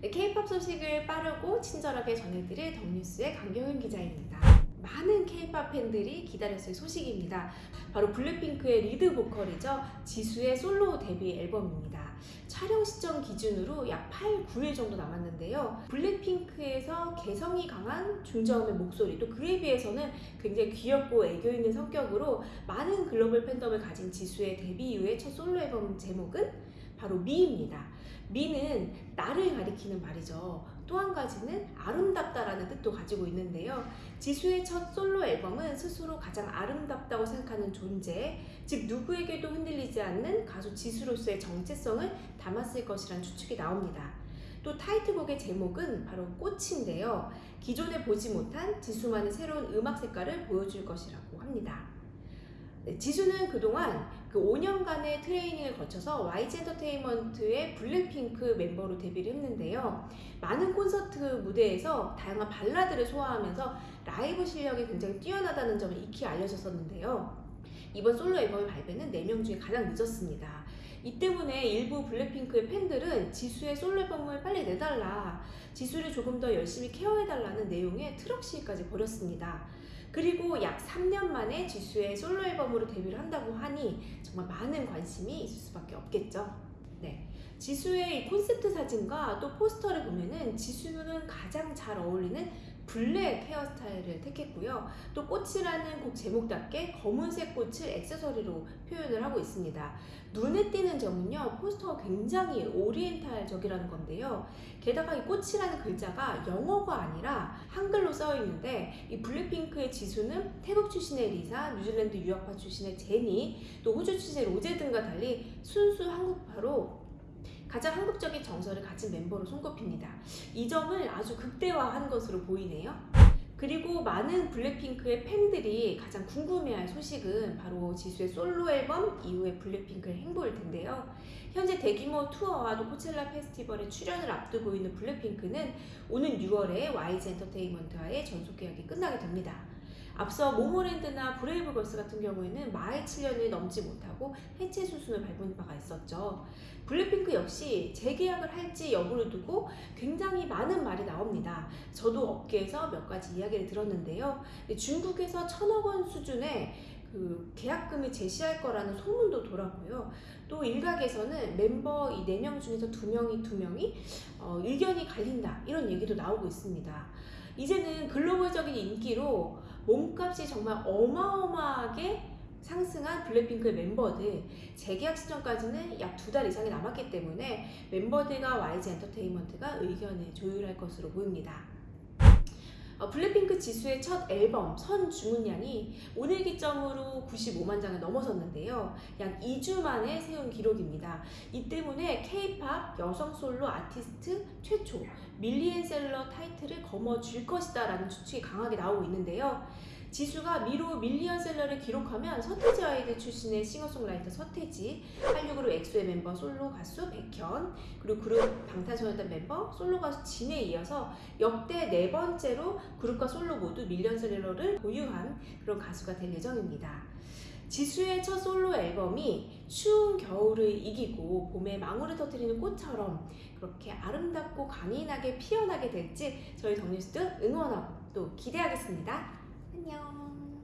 K-팝 소식을 빠르고 친절하게 전해드릴 덕뉴스의 강경윤 기자입니다. 많은 K-팝 팬들이 기다렸을 소식입니다. 바로 블랙핑크의 리드 보컬이죠. 지수의 솔로 데뷔 앨범입니다. 촬영 시점 기준으로 약 8, 9일 정도 남았는데요. 블랙핑크에서 개성이 강한 중저음의 목소리, 또 그에 비해서는 굉장히 귀엽고 애교 있는 성격으로 많은 글로벌 팬덤을 가진 지수의 데뷔 이후의 첫 솔로 앨범 제목은 바로 미입니다. 미는 나를 가리키는 말이죠. 또 한 가지는 아름답다라는 뜻도 가지고 있는데요. 지수의 첫 솔로 앨범은 스스로 가장 아름답다고 생각하는 존재, 즉 누구에게도 흔들리지 않는 가수 지수로서의 정체성을 담았을 것이란 추측이 나옵니다. 또 타이틀곡의 제목은 바로 꽃인데요. 기존에 보지 못한 지수만의 새로운 음악 색깔을 보여줄 것이라고 합니다. 네, 지수는 그동안 그 5년간의 트레이닝을 거쳐서 YG 엔터테인먼트의 블랙핑크 멤버로 데뷔를 했는데요. 많은 콘서트 무대에서 다양한 발라드를 소화하면서 라이브 실력이 굉장히 뛰어나다는 점을 익히 알려졌었는데요. 이번 솔로 앨범의 발매는 4명 중에 가장 늦었습니다. 이 때문에 일부 블랙핑크의 팬들은 지수의 솔로 앨범을 빨리 내달라, 지수를 조금 더 열심히 care해달라는 내용의 트럭 시위까지 벌였습니다. 그리고 약 3년 만에 지수의 솔로 앨범으로 데뷔를 한다고 하니 정말 많은 관심이 있을 수밖에 없겠죠. 네. 지수의 이 콘셉트 사진과 또 포스터를 보면은 지수는 가장 잘 어울리는 블랙 헤어스타일을 택했고요. 또 꽃이라는 곡 제목답게 검은색 꽃을 액세서리로 표현을 하고 있습니다. 눈에 띄는 점은요, 포스터가 굉장히 oriental적이라는 건데요. 게다가 이 꽃이라는 글자가 영어가 아니라 한글로 써 있는데 이 블랙핑크의 지수는 태국 출신의 리사, 뉴질랜드 유학파 출신의 제니, 또 호주 출신의 로제 등과 달리 순수 한국파로 가장 한국적인 정서를 가진 멤버로 손꼽힙니다. 이 점을 아주 극대화한 것으로 보이네요. 그리고 많은 블랙핑크의 팬들이 가장 궁금해할 소식은 바로 지수의 솔로 앨범 이후의 블랙핑크의 행보일 텐데요. 현재 대규모 투어와 또 코첼라 페스티벌에 출연을 앞두고 있는 블랙핑크는 오는 6월에 YG 엔터테인먼트와의 전속 계약이 끝나게 됩니다. 앞서 모모랜드나 브레이브걸스 같은 경우에는 마의 7년이 넘지 못하고 해체 수순을 밟은 바가 있었죠. 블랙핑크 역시 재계약을 할지 여부를 두고 굉장히 많은 말이 나옵니다. 저도 업계에서 몇 가지 이야기를 들었는데요. 중국에서 천억 원 수준의 그 계약금을 제시할 거라는 소문도 돌았고요. 또 일각에서는 멤버 이 4명 중에서 2명이 2명이 어, 의견이 갈린다 이런 얘기도 나오고 있습니다. 이제는 글로벌적인 인기로 몸값이 정말 어마어마하게 상승한 블랙핑크의 멤버들 재계약 시점까지는 약 두 달 이상이 남았기 때문에 멤버들과 YG 엔터테인먼트가 의견을 조율할 것으로 보입니다. 어, 블랙핑크 지수의 첫 앨범 선 주문량이 오늘 기점으로 95만 장을 넘어섰는데요. 약 2주 만에 세운 기록입니다. 이 때문에 K-팝 여성 솔로 아티스트 최초 밀리언셀러 타이틀을 거머쥘 것이다 라는 추측이 강하게 나오고 있는데요. 지수가 미로 밀리언셀러를 기록하면 서태지 아이들 출신의 싱어송라이터 서태지, 한류 그룹 엑소의 멤버 솔로 가수 백현, 그리고 그룹 방탄소년단 멤버 솔로 가수 진에 이어서 역대 네 번째로 그룹과 솔로 모두 밀리언셀러를 보유한 그런 가수가 될 예정입니다. 지수의 첫 솔로 앨범이 추운 겨울을 이기고 봄에 망울을 터뜨리는 꽃처럼 그렇게 아름답고 강인하게 피어나게 될지 저희 덕뉴스도 응원하고 또 기대하겠습니다. nhau.